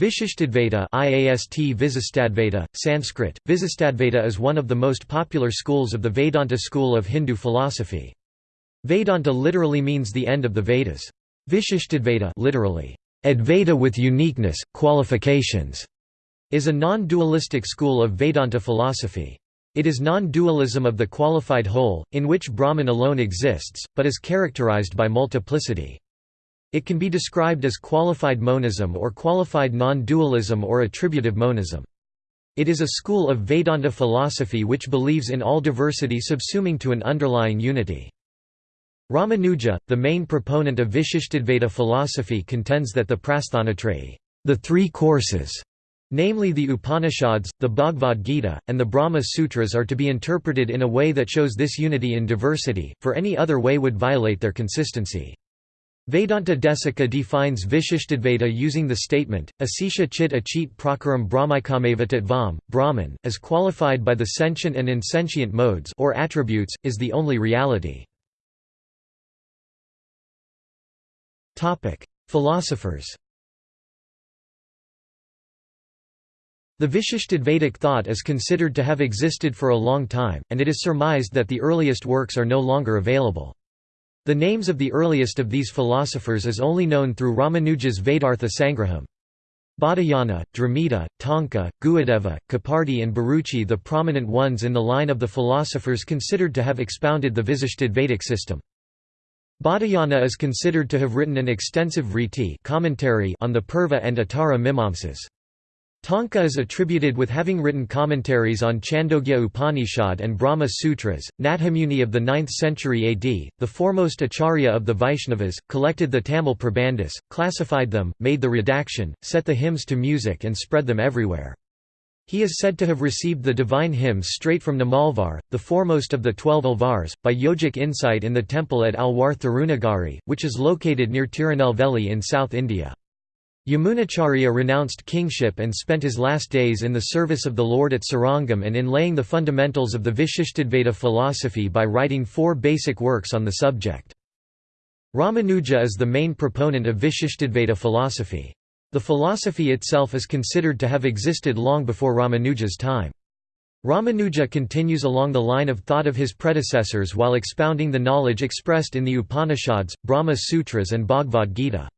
Vishishtadvaita IAST Visistadvaita, Sanskrit, Visistadvaita is one of the most popular schools of the Vedanta school of Hindu philosophy. Vedanta literally means the end of the Vedas. Vishishtadvaita literally, Advaita with uniqueness, qualifications, is a non-dualistic school of Vedanta philosophy. It is non-dualism of the qualified whole, in which Brahman alone exists, but is characterized by multiplicity. It can be described as qualified monism or qualified non-dualism or attributive monism. It is a school of Vedanta philosophy which believes in all diversity subsuming to an underlying unity. Ramanuja, the main proponent of Vishishtadvaita philosophy contends that the Prasthanatrayi the three courses", namely the Upanishads, the Bhagavad Gita, and the Brahma Sutras are to be interpreted in a way that shows this unity in diversity, for any other way would violate their consistency. Vedanta Desika defines Vishishtadvaita using the statement, Asisha chit achit prakaram brahmikameva tattvam, Brahman, as qualified by the sentient and insentient modes or attributes, is the only reality. Philosophers The Vishishtadvaitic thought is considered to have existed for a long time, and it is surmised that the earliest works are no longer available. The names of the earliest of these philosophers is only known through Ramanuja's Vedartha Sangraham. Baudhayana, Dramida, Tonka, Guhadeva, Kapardi and Bharuchi the prominent ones in the line of the philosophers considered to have expounded the Vishishtadvaitic system. Baudhayana is considered to have written an extensive vritti commentary on the Purva and Uttara Mimamsas. Tonka is attributed with having written commentaries on Chandogya Upanishad and Brahma Sutras. Nathamuni of the 9th century AD, the foremost acharya of the Vaishnavas, collected the Tamil Prabandhas, classified them, made the redaction, set the hymns to music and spread them everywhere. He is said to have received the divine hymns straight from Nammalvar, the foremost of the twelve Alvars, by yogic insight in the temple at Alwar Thirunagari, which is located near Tirunelveli in South India. Yamunacharya renounced kingship and spent his last days in the service of the Lord at Srirangam and in laying the fundamentals of the Vishishtadvaita philosophy by writing four basic works on the subject. Ramanuja is the main proponent of Vishishtadvaita philosophy. The philosophy itself is considered to have existed long before Ramanuja's time. Ramanuja continues along the line of thought of his predecessors while expounding the knowledge expressed in the Upanishads, Brahma Sutras and Bhagavad Gita.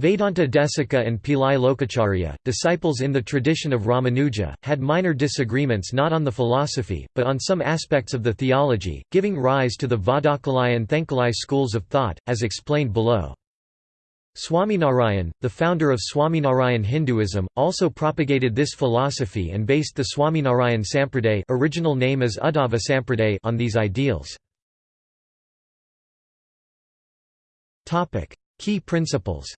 Vedanta Desika and Pillai Lokacharya, disciples in the tradition of Ramanuja, had minor disagreements not on the philosophy, but on some aspects of the theology, giving rise to the Vadakalai and Tenkalai schools of thought, as explained below. Swaminarayan, the founder of Swaminarayan Hinduism, also propagated this philosophy and based the Swaminarayan Sampraday original name is Uddhava Sampraday on these ideals. Key principles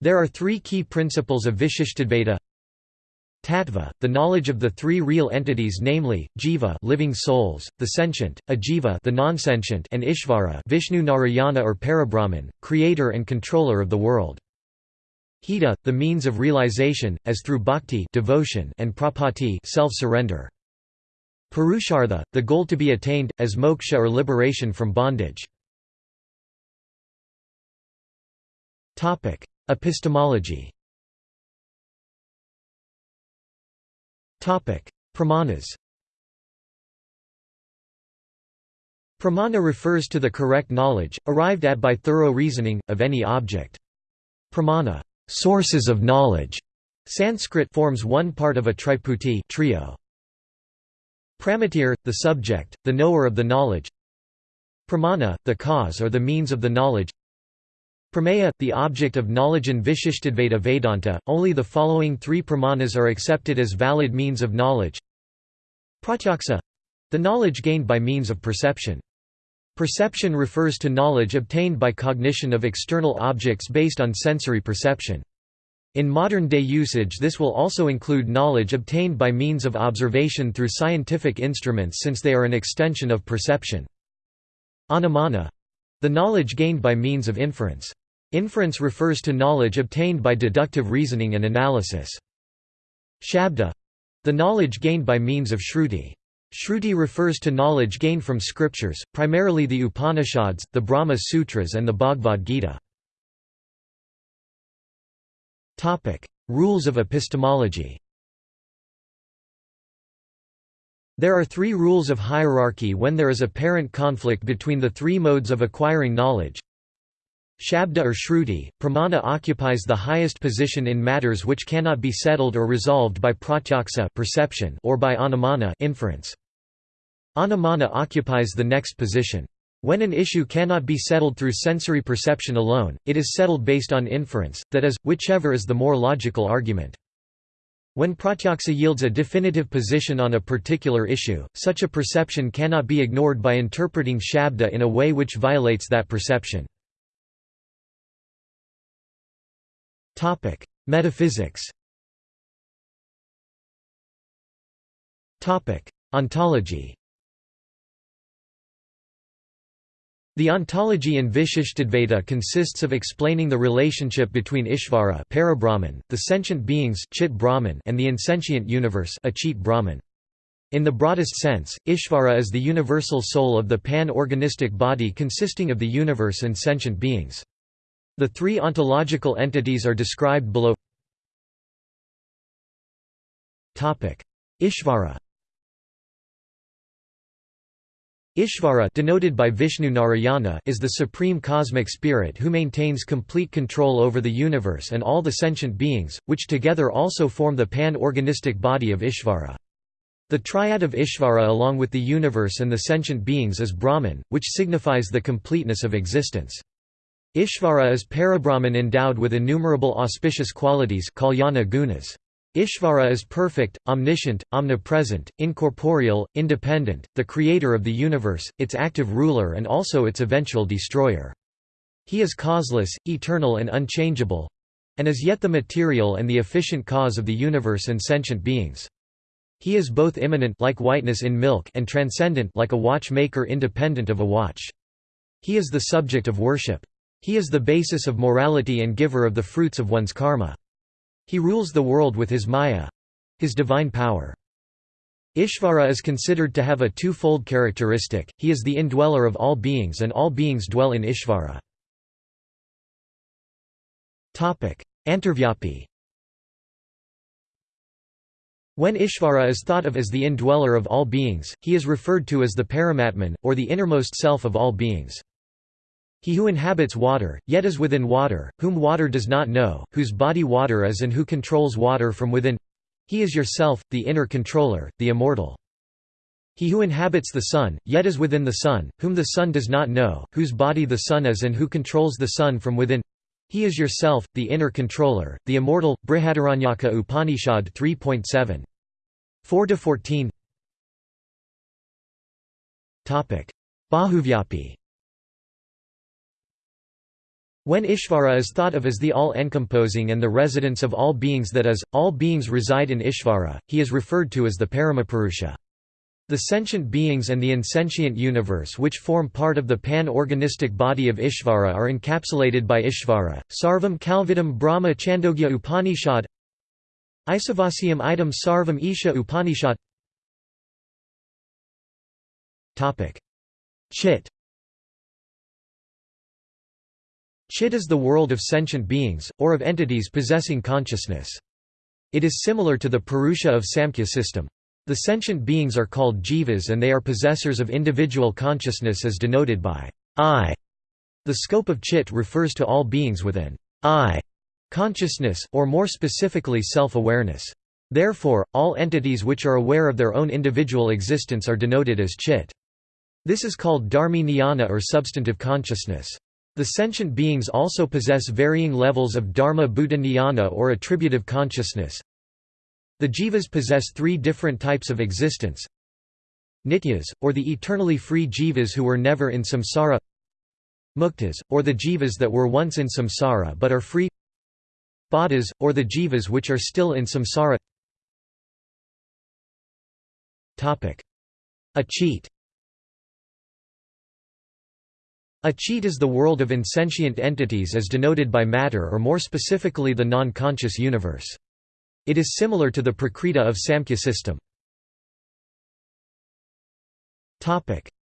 There are three key principles of Vishishtadvaita Tattva, the knowledge of the three real entities namely, jiva living souls, the sentient, ajiva the non-sentient and Ishvara Vishnu Narayana or Parabrahman, creator and controller of the world. Hita, the means of realization, as through bhakti devotion and prapatti self-surrender. Purushartha, the goal to be attained, as moksha or liberation from bondage. Epistemology Pramanas Pramana refers to the correct knowledge, arrived at by thorough reasoning, of any object. Pramana sources of knowledge", Sanskrit forms one part of a triputi trio. Pramatir, the subject, the knower of the knowledge Pramana, the cause or the means of the knowledge Prameya, the object of knowledge in Vishishtadvaita Vedanta, only the following three pramanas are accepted as valid means of knowledge. Pratyaksa the knowledge gained by means of perception. Perception refers to knowledge obtained by cognition of external objects based on sensory perception. In modern-day usage this will also include knowledge obtained by means of observation through scientific instruments since they are an extension of perception. Anumana the knowledge gained by means of inference. Inference refers to knowledge obtained by deductive reasoning and analysis. Shabda the knowledge gained by means of shruti. Shruti refers to knowledge gained from scriptures, primarily the Upanishads, the Brahma Sutras and the Bhagavad Gita. Rules of epistemology There are three rules of hierarchy when there is apparent conflict between the three modes of acquiring knowledge. Shabda or Shruti, pramana occupies the highest position in matters which cannot be settled or resolved by pratyaksa perception or by anumana inference. Anumana occupies the next position. When an issue cannot be settled through sensory perception alone, it is settled based on inference, that is, whichever is the more logical argument. When pratyaksa yields a definitive position on a particular issue, such a perception cannot be ignored by interpreting shabda in a way which violates that perception. Metaphysics Ontology The ontology in Vishishtadvaita consists of explaining the relationship between Ishvara the sentient beings Chit Brahman and the insentient universe Achit Brahman. In the broadest sense, Ishvara is the universal soul of the pan-organistic body consisting of the universe and sentient beings. The three ontological entities are described below Ishvara Ishvara denoted by Vishnu Narayana is the supreme cosmic spirit who maintains complete control over the universe and all the sentient beings, which together also form the pan-organistic body of Ishvara. The triad of Ishvara along with the universe and the sentient beings is Brahman, which signifies the completeness of existence. Ishvara is Parabrahman endowed with innumerable auspicious qualities kalyana gunas. Ishvara is perfect, omniscient, omnipresent, incorporeal, independent, the creator of the universe, its active ruler and also its eventual destroyer. He is causeless, eternal and unchangeable—and is yet the material and the efficient cause of the universe and sentient beings. He is both immanent like whiteness in milk and transcendent like a watchmaker independent of a watch. He is the subject of worship. He is the basis of morality and giver of the fruits of one's karma. He rules the world with his maya—his divine power. Ishvara is considered to have a two-fold characteristic, he is the indweller of all beings and all beings dwell in Ishvara. Antarvyapi When Ishvara is thought of as the indweller of all beings, he is referred to as the Paramatman, or the innermost self of all beings. He who inhabits water, yet is within water, whom water does not know, whose body water is and who controls water from within he is yourself, the inner controller, the immortal. He who inhabits the sun, yet is within the sun, whom the sun does not know, whose body the sun is and who controls the sun from within he is yourself, the inner controller, the immortal. Brihadaranyaka Upanishad 3.7. 4–14 Bahuvyapi when Ishvara is thought of as the all-encompassing and the residence of all beings that is, all beings reside in Ishvara, he is referred to as the Paramapurusha. The sentient beings and the insentient universe which form part of the pan-organistic body of Ishvara are encapsulated by Ishvara. Sarvam Kalvidam Brahma Chandogya Upanishad Isavasyam idam Sarvam Isha Upanishad Chit Chit is the world of sentient beings, or of entities possessing consciousness. It is similar to the Purusha of Samkhya system. The sentient beings are called jivas and they are possessors of individual consciousness as denoted by I. The scope of chit refers to all beings with an I consciousness, or more specifically self-awareness. Therefore, all entities which are aware of their own individual existence are denoted as chit. This is called dharmi jnana or substantive consciousness. The sentient beings also possess varying levels of dharma bhuta jnana or attributive consciousness. The jivas possess three different types of existence. Nityas, or the eternally free jivas who were never in samsara. Muktas, or the jivas that were once in samsara but are free. Baddhas, or the jivas which are still in samsara. Achit Achit is the world of insentient entities as denoted by matter or more specifically the non-conscious universe. It is similar to the Prakriti of Samkhya system.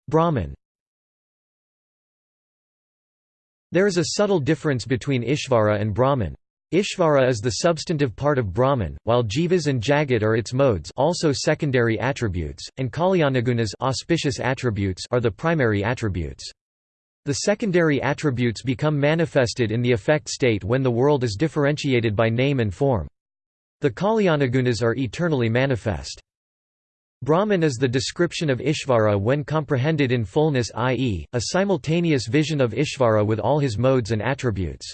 Brahman There is a subtle difference between Ishvara and Brahman. Ishvara is the substantive part of Brahman, while Jivas and Jagat are its modes also secondary attributes, and Kalyanagunas auspicious attributes are the primary attributes. The secondary attributes become manifested in the effect state when the world is differentiated by name and form. The Kalyanagunas are eternally manifest. Brahman is the description of Ishvara when comprehended in fullness i.e., a simultaneous vision of Ishvara with all his modes and attributes.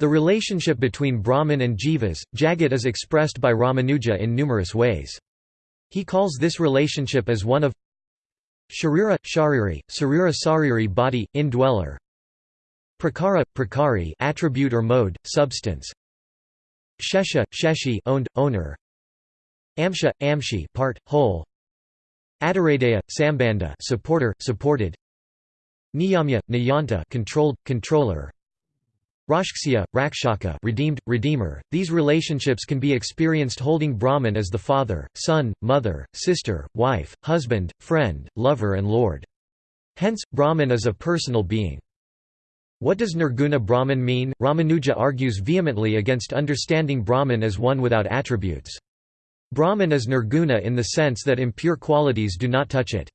The relationship between Brahman and Jivas, Jagat is expressed by Ramanuja in numerous ways. He calls this relationship as one of Sharira, Shariri, Sarira Sariri body, indweller. Prakara, Prakari attribute or mode, substance. Shesha, Sheshi owned, owner. Amsha, Amshi part, whole. Adaradaya, Sambanda supporter, supported. Niyamya, Niyanta controlled, controller Rakshya, Rakshaka redeemed, redeemer. These relationships can be experienced holding Brahman as the father, son, mother, sister, wife, husband, friend, lover and lord. Hence, Brahman is a personal being. What does Nirguna Brahman mean? Ramanuja argues vehemently against understanding Brahman as one without attributes. Brahman is nirguna in the sense that impure qualities do not touch it.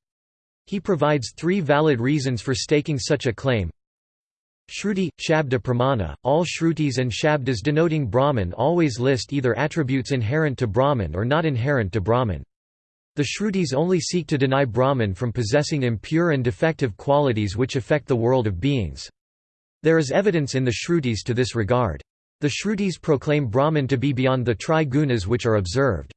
He provides three valid reasons for staking such a claim. Shruti, Shabda Pramana, all Shrutis and Shabdas denoting Brahman always list either attributes inherent to Brahman or not inherent to Brahman. The Shrutis only seek to deny Brahman from possessing impure and defective qualities which affect the world of beings. There is evidence in the Shrutis to this regard. The Shrutis proclaim Brahman to be beyond the tri-gunas which are observed.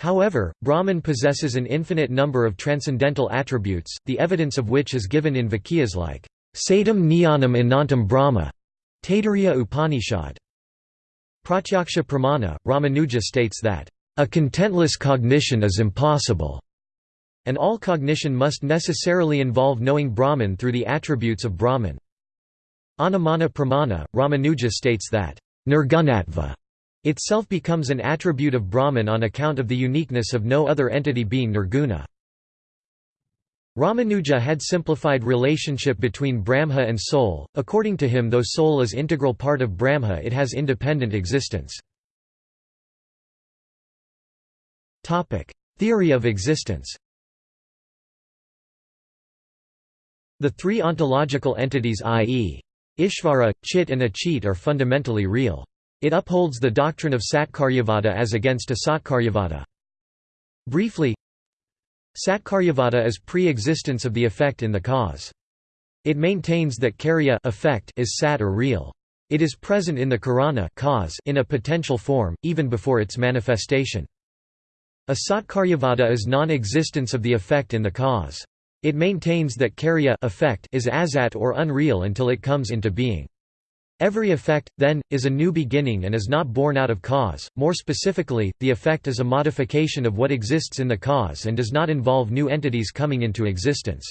However, Brahman possesses an infinite number of transcendental attributes, the evidence of which is given in Vakyas like Satyam Jnanam Anantam Brahma, Taittiriya Upanishad. Pratyaksha Pramana, Ramanuja states that, a contentless cognition is impossible, and all cognition must necessarily involve knowing Brahman through the attributes of Brahman. Anumana Pramana, Ramanuja states that, Nirgunatva itself becomes an attribute of Brahman on account of the uniqueness of no other entity being nirguna. Ramanuja had simplified relationship between Brahma and soul, according to him though soul is integral part of Brahma it has independent existence. Theory of existence The three ontological entities i.e. Ishvara, Chit and Achit are fundamentally real. It upholds the doctrine of Satkaryavada as against Asatkaryavada. Briefly, Satkaryavada is pre-existence of the effect in the cause. It maintains that karya effect is sat or real. It is present in the karana cause in a potential form, even before its manifestation. Asatkaryavada is non-existence of the effect in the cause. It maintains that karya effect is asat or unreal until it comes into being. Every effect, then, is a new beginning and is not born out of cause. More specifically, the effect is a modification of what exists in the cause and does not involve new entities coming into existence.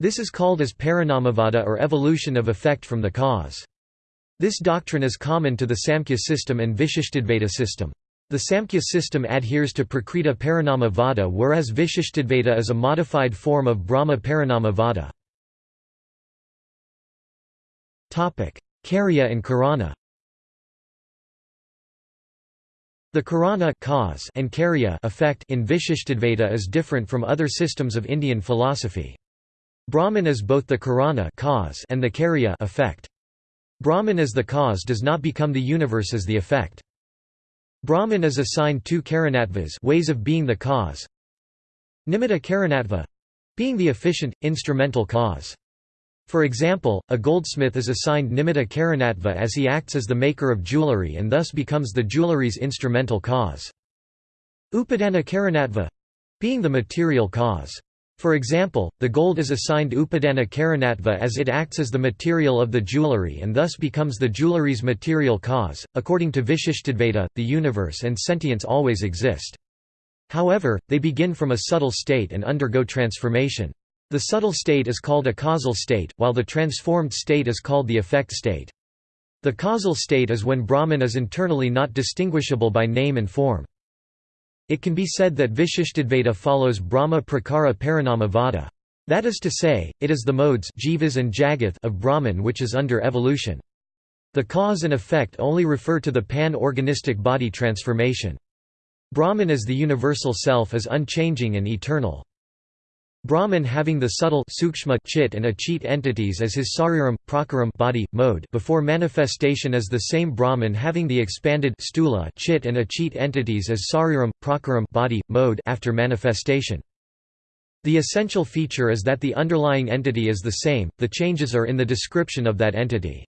This is called as parinamavada or evolution of effect from the cause. This doctrine is common to the Samkhya system and Vishishtadvaita system. The Samkhya system adheres to Prakriti Parinama Vada whereas Vishishtadvaita is a modified form of Brahma Parinama Vada. Karya and Karana The Karana cause and Karya effect in Vishishtadvaita is different from other systems of Indian philosophy. Brahman is both the Karana cause and the Karya effect. Brahman as the cause does not become the universe as the effect. Brahman is assigned two Karanatvas ways of being the cause. Nimitta Karanatva being the efficient, instrumental cause. For example, a goldsmith is assigned nimitta karanatva as he acts as the maker of jewelry and thus becomes the jewelry's instrumental cause. Upadana karanatva being the material cause. For example, the gold is assigned upadana karanatva as it acts as the material of the jewelry and thus becomes the jewelry's material cause. According to Vishishtadvaita, the universe and sentience always exist. However, they begin from a subtle state and undergo transformation. The subtle state is called a causal state, while the transformed state is called the effect state. The causal state is when Brahman is internally not distinguishable by name and form. It can be said that Vishishtadvaita follows Brahma Prakara Parinama Vada. That is to say, it is the modes jivas and jagath of Brahman which is under evolution. The cause and effect only refer to the pan-organistic body transformation. Brahman as the universal self is unchanging and eternal. Brahman having the subtle sukshma chit and achit entities as his sariram, prakaram body, mode before manifestation as the same Brahman having the expanded stula chit and achit entities as sariram, prakaram body, mode after manifestation. The essential feature is that the underlying entity is the same, the changes are in the description of that entity.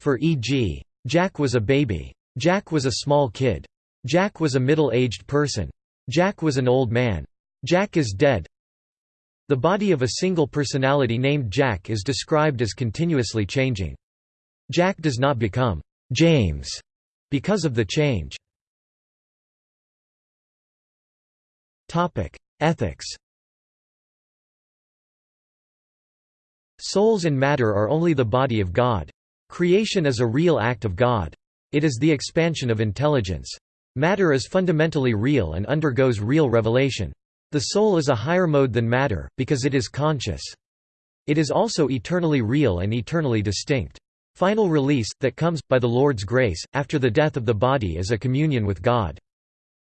For e.g. Jack was a baby. Jack was a small kid. Jack was a middle-aged person. Jack was an old man. Jack is dead. The body of a single personality named Jack is described as continuously changing. Jack does not become James because of the change. Ethics Souls and matter are only the body of God. Creation is a real act of God. It is the expansion of intelligence. Matter is fundamentally real and undergoes real revelation. The soul is a higher mode than matter, because it is conscious. It is also eternally real and eternally distinct. Final release, that comes, by the Lord's grace, after the death of the body is a communion with God.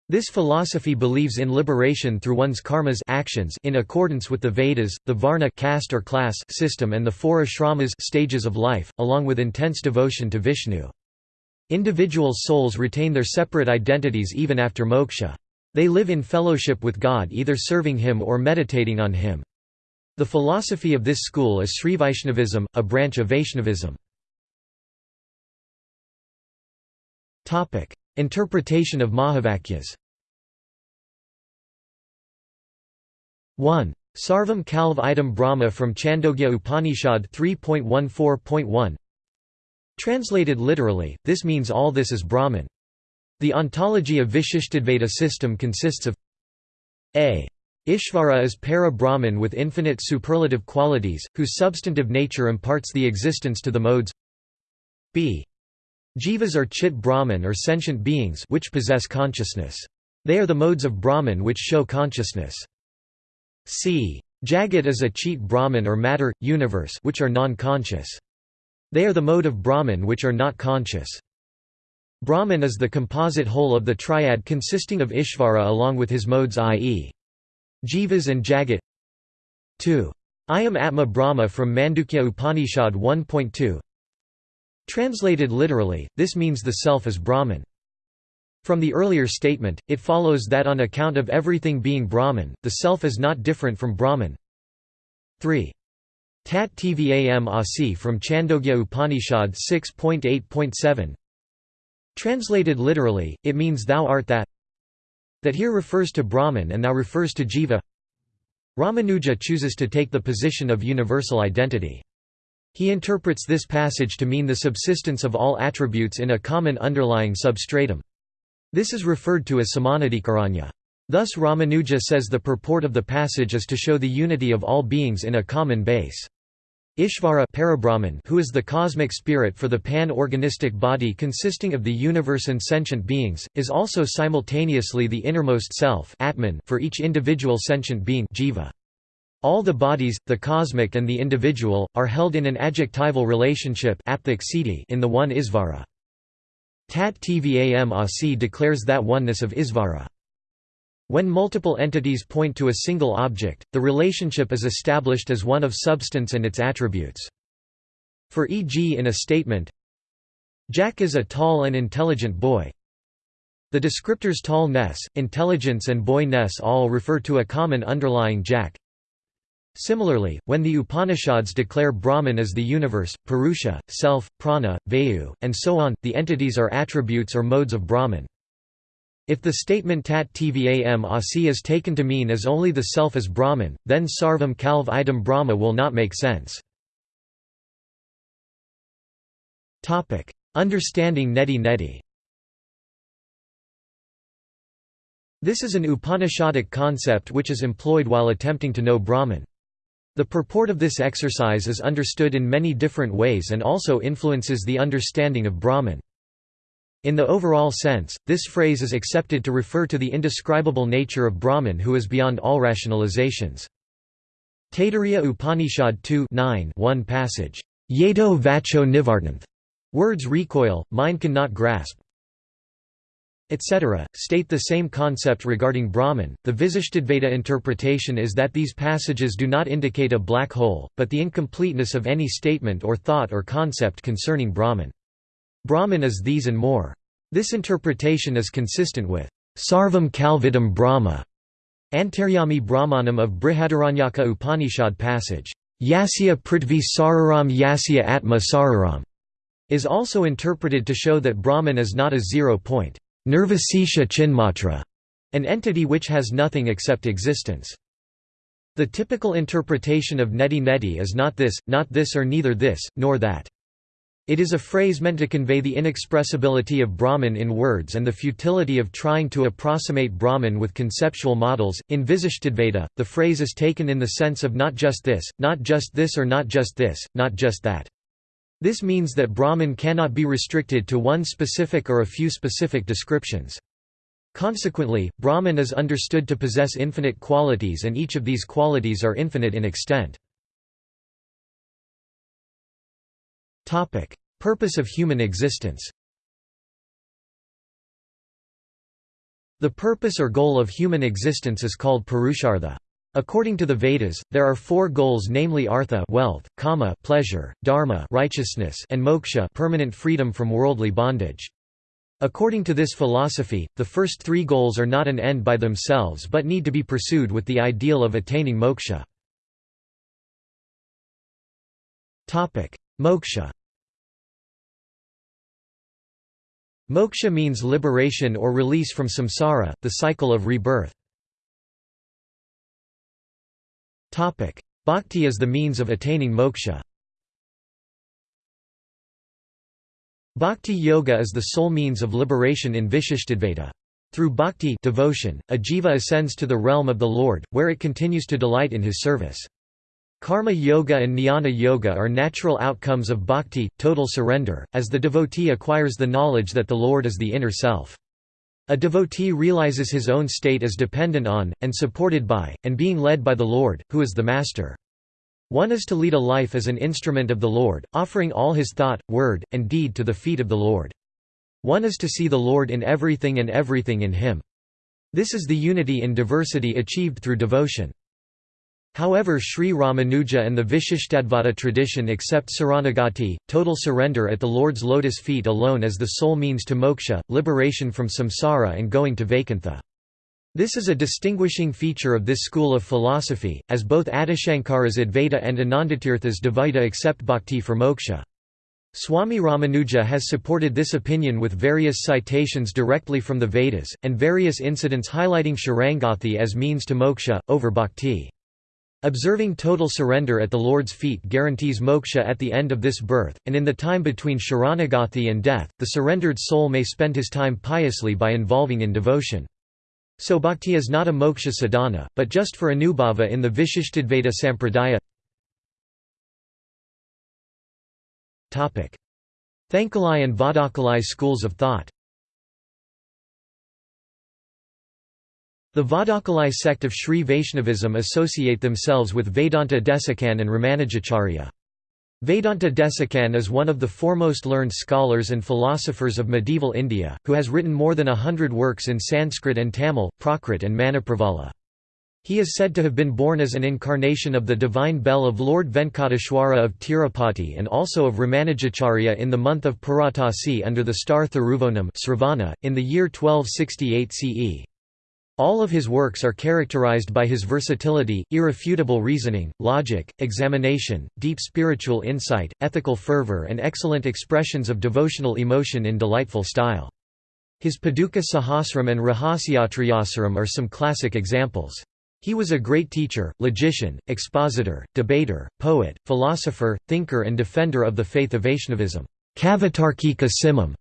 This philosophy believes in liberation through one's karmas actions in accordance with the Vedas, the Varna caste or class system and the four ashramas stages of life, along with intense devotion to Vishnu. Individual souls retain their separate identities even after moksha. They live in fellowship with God either serving Him or meditating on Him. The philosophy of this school is Sri Vaishnavism, a branch of Vaishnavism. Interpretation of Mahavakyas 1. Sarvam Kalv Idam Brahma from Chandogya Upanishad 3.14.1 Translated literally, this means all this is Brahman. The ontology of Vishishtadvaita system consists of a. Ishvara is para-Brahman with infinite superlative qualities, whose substantive nature imparts the existence to the modes b. Jivas are chit Brahman or sentient beings which possess consciousness. They are the modes of Brahman which show consciousness. c. Jagat is a chit Brahman or matter, universe which are non-conscious. They are the mode of Brahman which are not conscious. Brahman is the composite whole of the triad consisting of Ishvara along with his modes i.e. Jivas and Jagat 2. Ayam Atma Brahma from Mandukya Upanishad 1.2 Translated literally, this means the self is Brahman. From the earlier statement, it follows that on account of everything being Brahman, the self is not different from Brahman. 3. Tat Tvam Asi from Chandogya Upanishad 6.8.7 Translated literally, it means thou art that that here refers to Brahman and thou refers to Jiva Ramanuja chooses to take the position of universal identity. He interprets this passage to mean the subsistence of all attributes in a common underlying substratum. This is referred to as samanadikaranya. Thus Ramanuja says the purport of the passage is to show the unity of all beings in a common base. Ishvara Parabrahman, who is the cosmic spirit for the pan-organistic body consisting of the universe and sentient beings, is also simultaneously the innermost self Atman for each individual sentient being jiva. All the bodies, the cosmic and the individual, are held in an adjectival relationship in the one Isvara. Tat Tvam Asi declares that oneness of Isvara. When multiple entities point to a single object, the relationship is established as one of substance and its attributes. For e.g. in a statement, Jack is a tall and intelligent boy. The descriptors tall-ness, intelligence and boy-ness all refer to a common underlying Jack. Similarly, when the Upanishads declare Brahman as the universe, Purusha, self, prana, vayu, and so on, the entities are attributes or modes of Brahman. If the statement tat tvam asi is taken to mean as only the self is Brahman, then sarvam kalv idam Brahma will not make sense. Understanding Neti Neti This is an Upanishadic concept which is employed while attempting to know Brahman. The purport of this exercise is understood in many different ways and also influences the understanding of Brahman. In the overall sense, this phrase is accepted to refer to the indescribable nature of Brahman who is beyond all rationalizations. Taittiriya Upanishad 2 1 passage, Yedo vacho nivartanth, Words recoil, mind cannot grasp, etc., state the same concept regarding Brahman. The Visishtadvaita interpretation is that these passages do not indicate a black hole, but the incompleteness of any statement or thought or concept concerning Brahman. Brahman is these and more. This interpretation is consistent with Sarvam Kalvidam Brahma, Antaryami Brahmanam of Brihadaranyaka Upanishad passage, Yasya Prithvi Sariram Yasya Atma Sariram, is also interpreted to show that Brahman is not a zero point. Nirvisesha Chinmatra, an entity which has nothing except existence. The typical interpretation of neti neti is not this, not this or neither this, nor that. It is a phrase meant to convey the inexpressibility of Brahman in words and the futility of trying to approximate Brahman with conceptual models. In Visishtadvaita, the phrase is taken in the sense of not just this, not just this or not just this, not just that. This means that Brahman cannot be restricted to one specific or a few specific descriptions. Consequently, Brahman is understood to possess infinite qualities and each of these qualities are infinite in extent. Purpose of human existence The purpose or goal of human existence is called Purushartha. According to the Vedas, there are four goals namely artha wealth, kama pleasure, dharma righteousness and moksha permanent freedom from worldly bondage. According to this philosophy, the first three goals are not an end by themselves but need to be pursued with the ideal of attaining moksha. Moksha Moksha means liberation or release from samsara, the cycle of rebirth. Bhakti is the means of attaining moksha. Bhakti yoga is the sole means of liberation in Vishishtadvaita. Through bhakti devotion, a jiva ascends to the realm of the Lord, where it continues to delight in his service. Karma yoga and jnana yoga are natural outcomes of bhakti, total surrender, as the devotee acquires the knowledge that the Lord is the inner self. A devotee realizes his own state as dependent on, and supported by, and being led by the Lord, who is the Master. One is to lead a life as an instrument of the Lord, offering all his thought, word, and deed to the feet of the Lord. One is to see the Lord in everything and everything in him. This is the unity in diversity achieved through devotion. However Sri Ramanuja and the Vishishtadvaita tradition accept saranagati, total surrender at the Lord's lotus feet alone as the sole means to moksha, liberation from samsara and going to Vaikuntha. This is a distinguishing feature of this school of philosophy, as both Adishankara's Advaita and Anandatirtha's Dvaita accept bhakti for moksha. Swami Ramanuja has supported this opinion with various citations directly from the Vedas, and various incidents highlighting Sharanagati as means to moksha, over bhakti. Observing total surrender at the Lord's feet guarantees moksha at the end of this birth, and in the time between sharanagathi and death, the surrendered soul may spend his time piously by involving in devotion. So bhakti is not a moksha sadhana, but just for anubhava in the Vishishtadvaita sampradaya. Tenkalai and Vadakalai schools of thought The Vadakalai sect of Sri Vaishnavism associate themselves with Vedanta Desikan and Ramanujacharya. Vedanta Desikan is one of the foremost learned scholars and philosophers of medieval India, who has written more than a hundred works in Sanskrit and Tamil, Prakrit and Manipravala. He is said to have been born as an incarnation of the divine bell of Lord Venkateshwara of Tirupati and also of Ramanujacharya in the month of Puratasi under the star Thiruvonam in the year 1268 CE. All of his works are characterized by his versatility, irrefutable reasoning, logic, examination, deep spiritual insight, ethical fervor and excellent expressions of devotional emotion in delightful style. His Paduka Sahasram and Rahasyatrayasaram are some classic examples. He was a great teacher, logician, expositor, debater, poet, philosopher, thinker and defender of the faith of Vaishnavism. Kavitarkika Simham,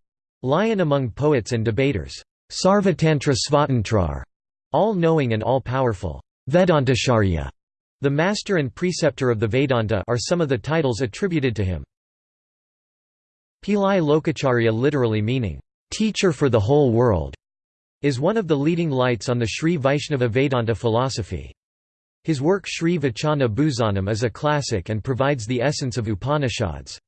lion among poets and debaters. Sarvatantra Svatantrar, all-knowing and all-powerful, Vedantacharya, the master and preceptor of the Vedanta are some of the titles attributed to him. Pillai Lokacharya literally meaning, "...teacher for the whole world", is one of the leading lights on the Sri Vaishnava Vedanta philosophy. His work Sri Vachana Bhusanam is a classic and provides the essence of Upanishads.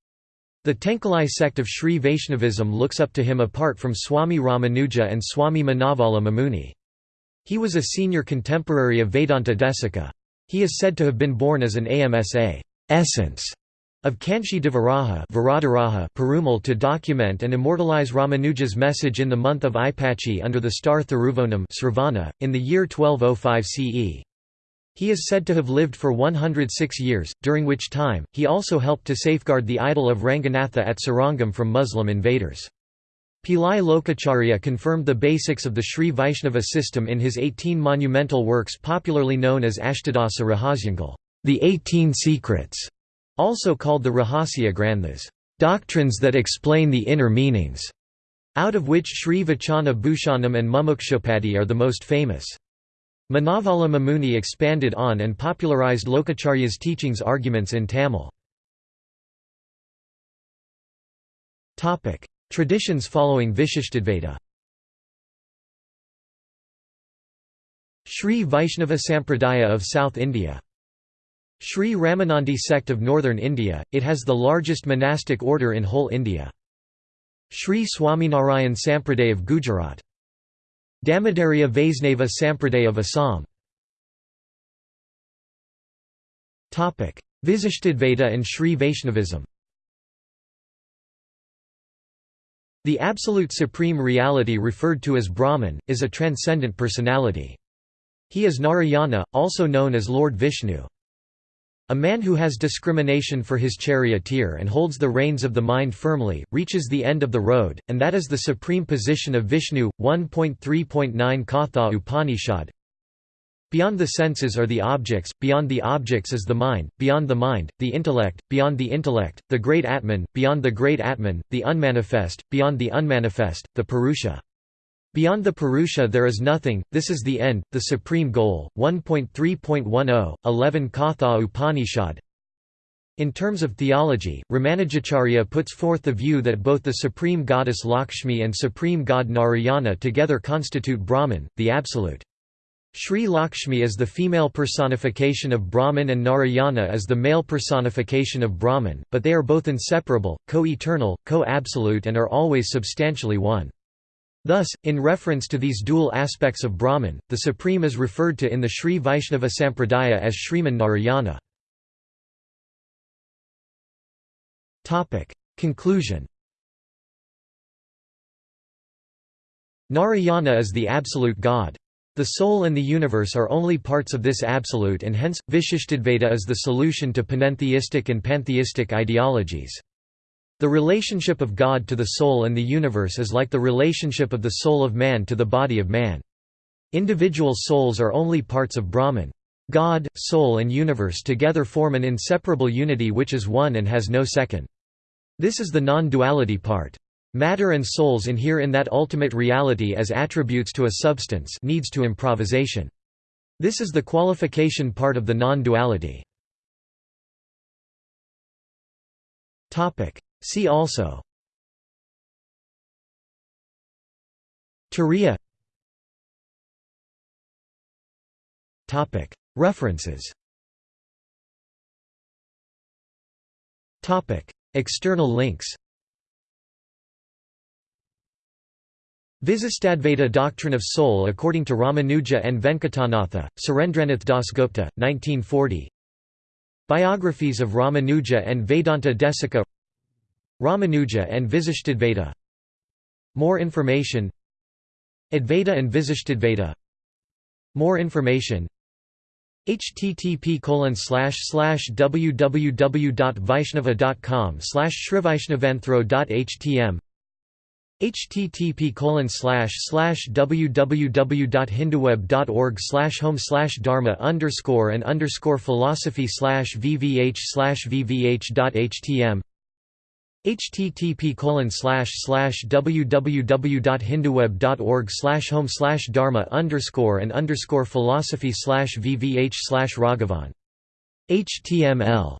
The Tenkalai sect of Sri Vaishnavism looks up to him apart from Swami Ramanuja and Swami Manavala Mamuni. He was a senior contemporary of Vedanta Desika. He is said to have been born as an AMSA essence of Kanchi Devaraja Perumal to document and immortalize Ramanuja's message in the month of Ipachi under the star Thiruvonam in the year 1205 CE. He is said to have lived for 106 years, during which time, he also helped to safeguard the idol of Ranganatha at Srirangam from Muslim invaders. Pillai Lokacharya confirmed the basics of the Sri Vaishnava system in his 18 monumental works popularly known as Ashtadasa Rahasyangal, the 18 secrets, also called the Rahasya Granthas, doctrines that explain the inner meanings, out of which Sri Vachana Bhushanam and Mumukshuppadi are the most famous. Manavala Mamuni expanded on and popularized Lokacharya's teachings arguments in Tamil. Traditions following Vishishtadvaita Sri Vaishnava Sampradaya of South India. Sri Ramanandi sect of northern India, it has the largest monastic order in whole India. Sri Swaminarayan Sampradaya of Gujarat. Damodarya Vaisnava Sampradaya of Assam. Visishtadvaita and Sri Vaishnavism The absolute supreme reality referred to as Brahman, is a transcendent personality. He is Narayana, also known as Lord Vishnu. A man who has discrimination for his charioteer and holds the reins of the mind firmly, reaches the end of the road, and that is the supreme position of Vishnu. 1.3.9 Katha Upanishad Beyond the senses are the objects, beyond the objects is the mind, beyond the mind, the intellect, beyond the intellect, the great Atman, beyond the great Atman, the unmanifest, beyond the unmanifest, the Purusha. Beyond the Purusha there is nothing, this is the end, the supreme goal. 1.3.10, 11 Katha Upanishad In terms of theology, Ramanujacharya puts forth the view that both the supreme goddess Lakshmi and supreme god Narayana together constitute Brahman, the Absolute. Sri Lakshmi is the female personification of Brahman and Narayana is the male personification of Brahman, but they are both inseparable, co-eternal, co-absolute and are always substantially one. Thus, in reference to these dual aspects of Brahman, the Supreme is referred to in the Sri Vaishnava Sampradaya as Sriman Narayana. Conclusion Narayana is the absolute God. The soul and the universe are only parts of this absolute and hence, Vishishtadvaita is the solution to panentheistic and pantheistic ideologies. The relationship of God to the soul and the universe is like the relationship of the soul of man to the body of man. Individual souls are only parts of Brahman. God, soul and universe together form an inseparable unity which is one and has no second. This is the non-duality part. Matter and souls inhere in that ultimate reality as attributes to a substance needs to improvisation. This is the qualification part of the non-duality. See also. Turiya. References. External links Visistadvaita Doctrine of Soul according to Ramanuja and Venkatanatha, Surendranath Dasgupta, 1940 Biographies of Ramanuja and Vedanta Desika Ramanuja and Visishtadvaita More information Advaita and Visishtadvaita More information http www.vaishnava.com slash srivaishnavanthro.htm http www.hinduweb.org home dharma underscore and underscore philosophy vvh vvh.htm http www.hinduweb.org home dharma underscore and underscore philosophy vvh raghavan html